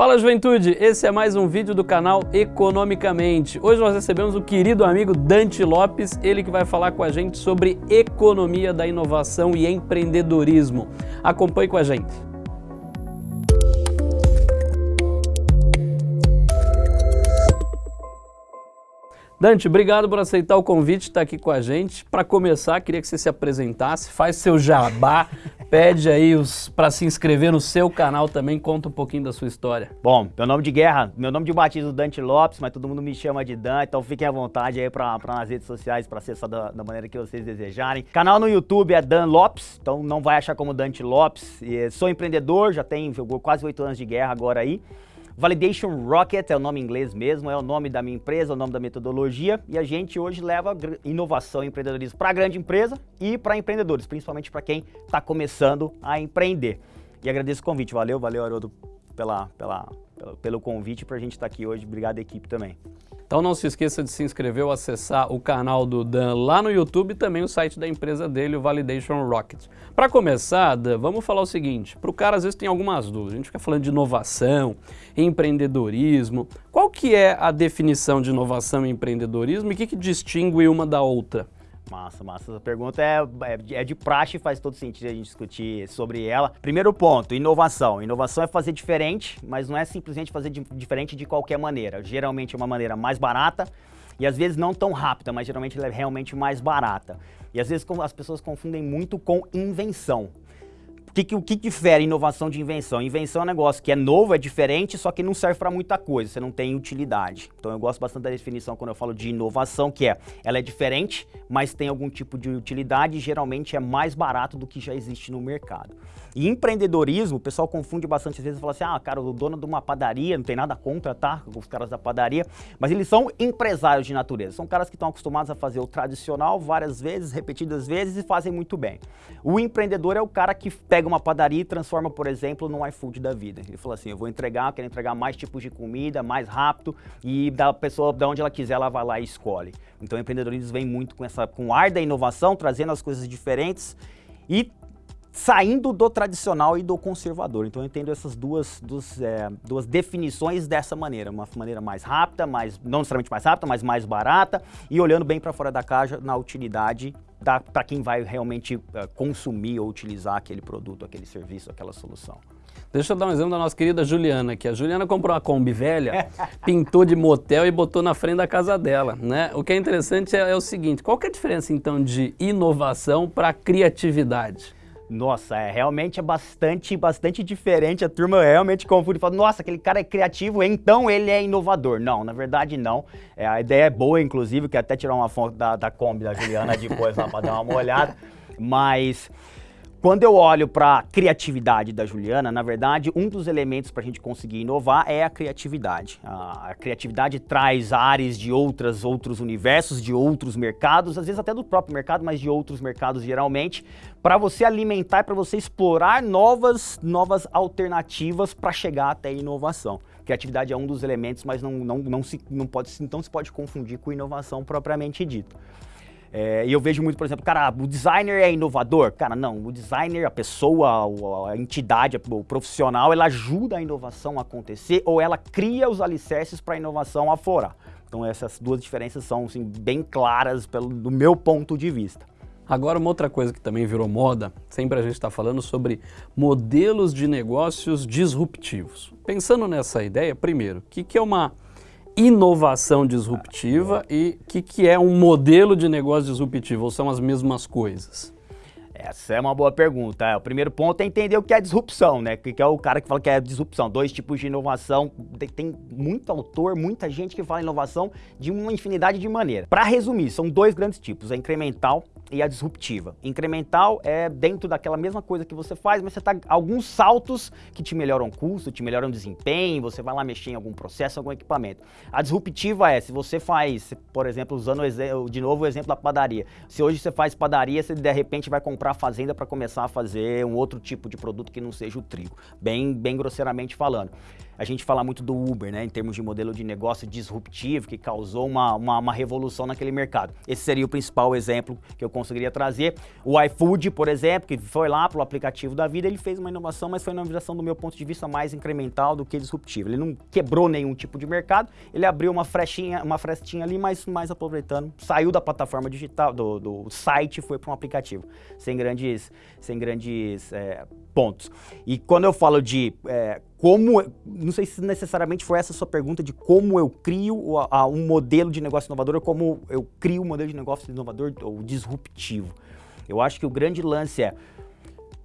Fala juventude, esse é mais um vídeo do canal Economicamente. Hoje nós recebemos o querido amigo Dante Lopes, ele que vai falar com a gente sobre economia da inovação e empreendedorismo. Acompanhe com a gente. Dante, obrigado por aceitar o convite, estar aqui com a gente. Para começar, queria que você se apresentasse, faz seu jabá, pede aí para se inscrever no seu canal também, conta um pouquinho da sua história. Bom, meu nome de guerra, meu nome de batismo Dante Lopes, mas todo mundo me chama de Dan, então fiquem à vontade aí para nas redes sociais para acessar da, da, maneira que vocês desejarem. Canal no YouTube é Dan Lopes, então não vai achar como Dante Lopes. E sou empreendedor, já tenho quase oito anos de guerra agora aí. Validation Rocket é o nome em inglês mesmo, é o nome da minha empresa, é o nome da metodologia e a gente hoje leva inovação e empreendedorismo para grande empresa e para empreendedores, principalmente para quem está começando a empreender. E agradeço o convite, valeu, valeu Haroldo pela, pela, pelo convite para a gente estar tá aqui hoje, obrigado equipe também. Então não se esqueça de se inscrever ou acessar o canal do Dan lá no YouTube e também o site da empresa dele, o Validation Rocket. Para começar, Dan, vamos falar o seguinte, para o cara às vezes tem algumas dúvidas, a gente fica falando de inovação, empreendedorismo, qual que é a definição de inovação e empreendedorismo e o que, que distingue uma da outra? Massa, massa. Essa pergunta é, é, é de praxe e faz todo sentido a gente discutir sobre ela. Primeiro ponto, inovação. Inovação é fazer diferente, mas não é simplesmente fazer de, diferente de qualquer maneira. Geralmente é uma maneira mais barata e às vezes não tão rápida, mas geralmente ela é realmente mais barata. E às vezes as pessoas confundem muito com invenção. O que, que, que difere inovação de invenção? Invenção é um negócio que é novo, é diferente, só que não serve para muita coisa, você não tem utilidade. Então eu gosto bastante da definição quando eu falo de inovação, que é, ela é diferente, mas tem algum tipo de utilidade e geralmente é mais barato do que já existe no mercado. E empreendedorismo, o pessoal confunde bastante, às vezes fala assim, ah, cara, o dono de uma padaria, não tem nada contra, tá? Os caras da padaria, mas eles são empresários de natureza, são caras que estão acostumados a fazer o tradicional várias vezes, repetidas vezes e fazem muito bem. O empreendedor é o cara que pega uma padaria e transforma, por exemplo, num iFood da vida. Ele fala assim, eu vou entregar, quero entregar mais tipos de comida, mais rápido e da pessoa, de onde ela quiser, ela vai lá e escolhe. Então o empreendedorismo vem muito com essa com o ar da inovação, trazendo as coisas diferentes e saindo do tradicional e do conservador. Então eu entendo essas duas, duas, é, duas definições dessa maneira, uma maneira mais rápida, mais, não necessariamente mais rápida, mas mais barata e olhando bem para fora da caixa na utilidade para quem vai realmente uh, consumir ou utilizar aquele produto, aquele serviço, aquela solução. Deixa eu dar um exemplo da nossa querida Juliana, que a Juliana comprou uma Kombi velha, pintou de motel e botou na frente da casa dela, né? O que é interessante é, é o seguinte, qual que é a diferença então de inovação para criatividade? Nossa, é, realmente é bastante, bastante diferente. A turma realmente confunde fala, nossa, aquele cara é criativo, então ele é inovador. Não, na verdade não. É, a ideia é boa, inclusive, que até tirar uma foto da, da Kombi da Juliana depois lá para dar uma olhada. Mas quando eu olho para a criatividade da Juliana, na verdade, um dos elementos para a gente conseguir inovar é a criatividade. A, criatividade traz áreas de outras, outros universos, de outros mercados, às vezes até do próprio mercado, mas de outros mercados geralmente, para você alimentar, para você explorar novas, novas alternativas para chegar até a inovação. Criatividade é um dos elementos, mas não, não, não, se, não, pode, não se pode confundir com inovação propriamente dito. É, e eu vejo muito, por exemplo, cara, o designer é inovador? Cara, não, o designer, a pessoa, a entidade, o profissional, ela ajuda a inovação a acontecer ou ela cria os alicerces para a inovação aflorar. Então essas duas diferenças são assim, bem claras pelo, do meu ponto de vista. Agora, uma outra coisa que também virou moda, sempre a gente está falando sobre modelos de negócios disruptivos. Pensando nessa ideia, primeiro, o que, que é uma inovação disruptiva e o que, que é um modelo de negócio disruptivo? Ou são as mesmas coisas? Essa é uma boa pergunta. É, o primeiro ponto é entender o que é disrupção, né? O que é o cara que fala que é disrupção. Dois tipos de inovação. Tem muito autor, muita gente que fala inovação de uma infinidade de maneiras. Para resumir, são dois grandes tipos, a incremental e a disruptiva. Incremental é dentro daquela mesma coisa que você faz, mas você tá alguns saltos que te melhoram o custo, te melhoram o desempenho, você vai lá mexer em algum processo, algum equipamento. A disruptiva é, se você faz, por exemplo, usando de novo o exemplo da padaria. Se hoje você faz padaria, você de repente vai comprar fazenda para começar a fazer um outro tipo de produto que não seja o trigo, bem, bem grosseiramente falando. A gente fala muito do Uber, né, em termos de modelo de negócio disruptivo, que causou uma, uma, uma revolução naquele mercado. Esse seria o principal exemplo que eu conseguiria trazer. O iFood, por exemplo, que foi lá para o aplicativo da vida, ele fez uma inovação, mas foi uma inovação do meu ponto de vista mais incremental do que disruptivo. Ele não quebrou nenhum tipo de mercado, ele abriu uma frestinha, uma frestinha ali, mas mais aproveitando, saiu da plataforma digital, do, do site e foi para um aplicativo, sem grandes, sem grandes é, pontos. E quando eu falo de é, como, não sei se necessariamente foi essa a sua pergunta de como eu crio um modelo de negócio inovador ou como eu crio um modelo de negócio inovador ou disruptivo. Eu acho que o grande lance é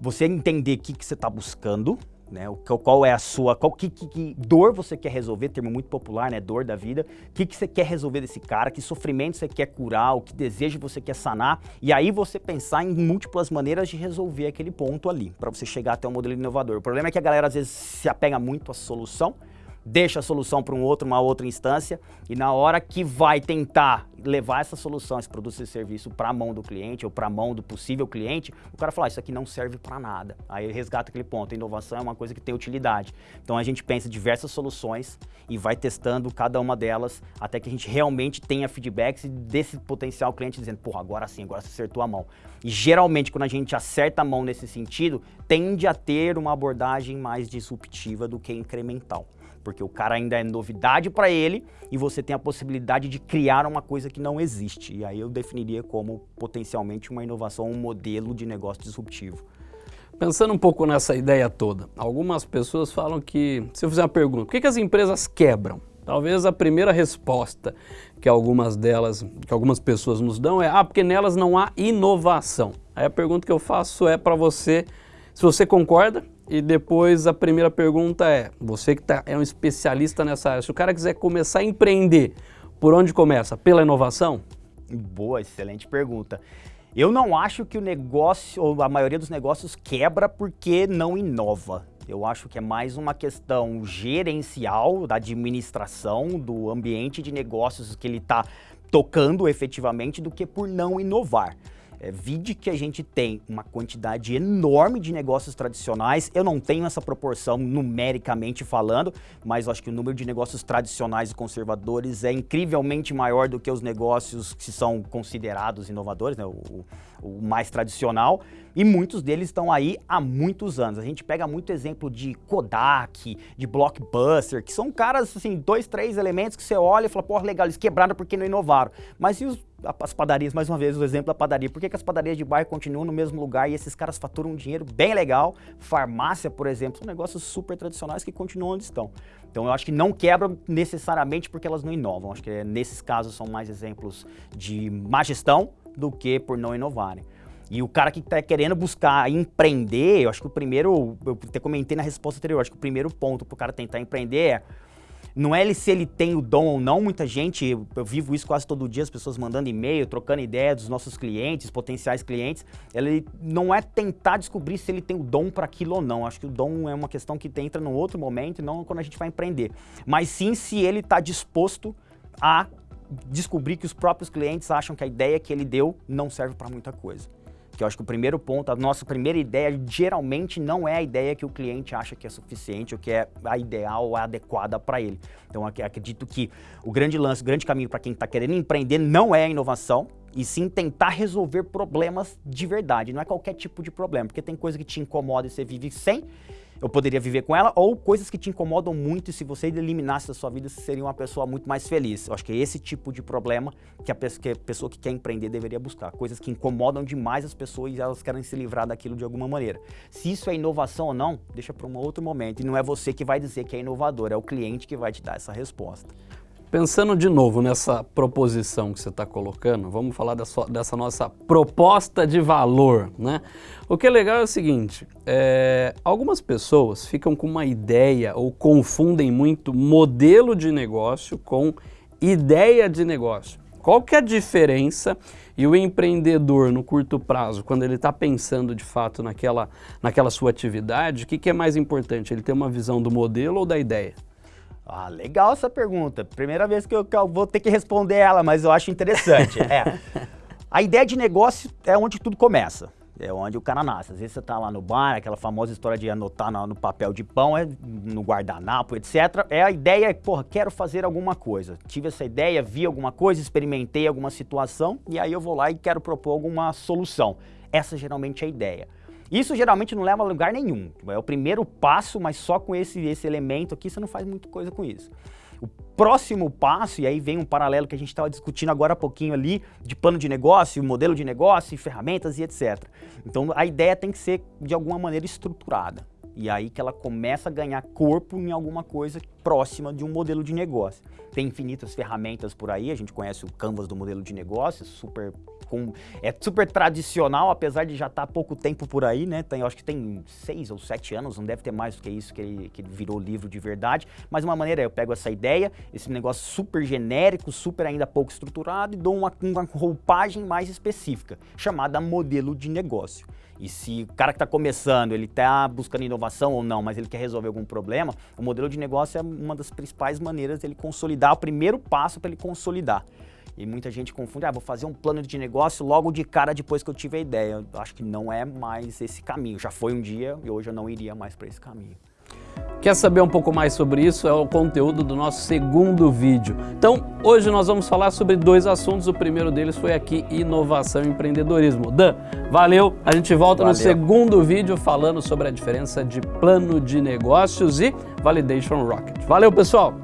você entender o que, que você está buscando, né? O, qual é a sua, qual que, que, que, dor você quer resolver, termo muito popular, né? Dor da vida. O que, que você quer resolver desse cara, que sofrimento você quer curar, o que desejo você quer sanar. E aí você pensar em múltiplas maneiras de resolver aquele ponto ali, para você chegar até um modelo inovador. O problema é que a galera às vezes se apega muito à solução deixa a solução para um outro, uma outra instância, e na hora que vai tentar levar essa solução, esse produto, esse serviço para a mão do cliente ou para a mão do possível cliente, o cara fala, ah, isso aqui não serve para nada. Aí resgata aquele ponto, a inovação é uma coisa que tem utilidade. Então a gente pensa diversas soluções e vai testando cada uma delas até que a gente realmente tenha feedbacks desse potencial cliente dizendo, porra, agora sim, agora você acertou a mão. E geralmente quando a gente acerta a mão nesse sentido, tende a ter uma abordagem mais disruptiva do que incremental porque o cara ainda é novidade para ele e você tem a possibilidade de criar uma coisa que não existe. E aí eu definiria como potencialmente uma inovação, um modelo de negócio disruptivo. Pensando um pouco nessa ideia toda, algumas pessoas falam que, se eu fizer uma pergunta, por que, que as empresas quebram? Talvez a primeira resposta que algumas delas, que algumas pessoas nos dão é, ah, porque nelas não há inovação. Aí a pergunta que eu faço é para você, se você concorda e depois a primeira pergunta é, você que tá, é um especialista nessa área, se o cara quiser começar a empreender, por onde começa? Pela inovação? Boa, excelente pergunta. Eu não acho que o negócio, ou a maioria dos negócios quebra porque não inova. Eu acho que é mais uma questão gerencial da administração do ambiente de negócios que ele está tocando efetivamente do que por não inovar. É, vide que a gente tem uma quantidade enorme de negócios tradicionais. Eu não tenho essa proporção numericamente falando, mas acho que o número de negócios tradicionais e conservadores é incrivelmente maior do que os negócios que são considerados inovadores, né? o, o mais tradicional. E muitos deles estão aí há muitos anos. A gente pega muito exemplo de Kodak, de Blockbuster, que são caras, assim, dois, três elementos que você olha e fala, pô, legal, eles quebraram porque não inovaram. Mas e os as padarias, mais uma vez, o exemplo da padaria. Por que, que as padarias de bairro continuam no mesmo lugar e esses caras faturam um dinheiro bem legal? Farmácia, por exemplo, são negócios super tradicionais que continuam onde estão. Então eu acho que não quebram necessariamente porque elas não inovam. Acho que é, nesses casos são mais exemplos de má gestão do que por não inovarem. E o cara que está querendo buscar empreender, eu acho que o primeiro, eu até comentei na resposta anterior, acho que o primeiro ponto para o cara tentar empreender é não é ele se ele tem o dom ou não, muita gente, eu, vivo isso quase todo dia, as pessoas mandando e-mail, trocando ideia dos nossos clientes, potenciais clientes. Ele não é tentar descobrir se ele tem o dom para aquilo ou não. Acho que o dom é uma questão que entra num outro momento, não quando a gente vai empreender. Mas sim se ele está disposto a descobrir que os próprios clientes acham que a ideia que ele deu não serve para muita coisa que eu acho que o primeiro ponto, a nossa primeira ideia geralmente não é a ideia que o cliente acha que é suficiente ou que é a ideal ou a adequada para ele. Então acredito que o grande lance, o grande caminho para quem está querendo empreender não é a inovação, e sim tentar resolver problemas de verdade, não é qualquer tipo de problema, porque tem coisa que te incomoda e você vive sem, eu poderia viver com ela, ou coisas que te incomodam muito e se você eliminasse da sua vida, você seria uma pessoa muito mais feliz. Eu acho que é esse tipo de problema que a, pessoa que, a pessoa que quer empreender deveria buscar. Coisas que incomodam demais as pessoas e elas querem se livrar daquilo de alguma maneira. Se isso é inovação ou não, deixa para um outro momento. E não é você que vai dizer que é inovador, é o cliente que vai te dar essa resposta. Pensando de novo nessa proposição que você está colocando, vamos falar dessa, dessa, nossa proposta de valor, né? O que é legal é o seguinte, é, algumas pessoas ficam com uma ideia ou confundem muito modelo de negócio com ideia de negócio. Qual que é a diferença e o empreendedor no curto prazo, quando ele está pensando de fato naquela, naquela sua atividade, o que, que é mais importante? Ele ter uma visão do modelo ou da ideia? Ah, legal essa pergunta. Primeira vez que eu, que eu, vou ter que responder ela, mas eu acho interessante. é. A ideia de negócio é onde tudo começa. É onde o cara nasce. Às vezes você tá lá no bar, aquela famosa história de anotar no, no papel de pão, é, no guardanapo, etc. É a ideia, porra, quero fazer alguma coisa. Tive essa ideia, vi alguma coisa, experimentei alguma situação e aí eu vou lá e quero propor alguma solução. Essa geralmente é a ideia. Isso geralmente não leva a lugar nenhum. É o primeiro passo, mas só com esse, esse elemento aqui você não faz muita coisa com isso. O próximo passo, e aí vem um paralelo que a gente estava discutindo agora há pouquinho ali, de plano de negócio, modelo de negócio, ferramentas e etc. Então a ideia tem que ser de alguma maneira estruturada. E aí que ela começa a ganhar corpo em alguma coisa próxima de um modelo de negócio. Tem infinitas ferramentas por aí, a gente conhece o Canvas do modelo de negócio, super com, é super tradicional, apesar de já estar tá há pouco tempo por aí, né? Tem, acho que tem seis ou sete anos, não deve ter mais do que isso que ele, que virou livro de verdade. Mas uma maneira, eu pego essa ideia, esse negócio super genérico, super ainda pouco estruturado e dou uma, uma roupagem mais específica, chamada modelo de negócio. E se o cara que está começando, ele está buscando inovação ou não, mas ele quer resolver algum problema, o modelo de negócio é uma das principais maneiras dele consolidar, o primeiro passo para ele consolidar. E muita gente confunde, ah, vou fazer um plano de negócio logo de cara depois que eu tive a ideia. Eu acho que não é mais esse caminho. Já foi um dia e hoje eu não iria mais para esse caminho. Quer saber um pouco mais sobre isso? É o conteúdo do nosso segundo vídeo. Então, hoje nós vamos falar sobre dois assuntos. O primeiro deles foi aqui, inovação e empreendedorismo. Dan, valeu! A gente volta valeu. no segundo vídeo falando sobre a diferença de plano de negócios e Validation Rocket. Valeu, pessoal!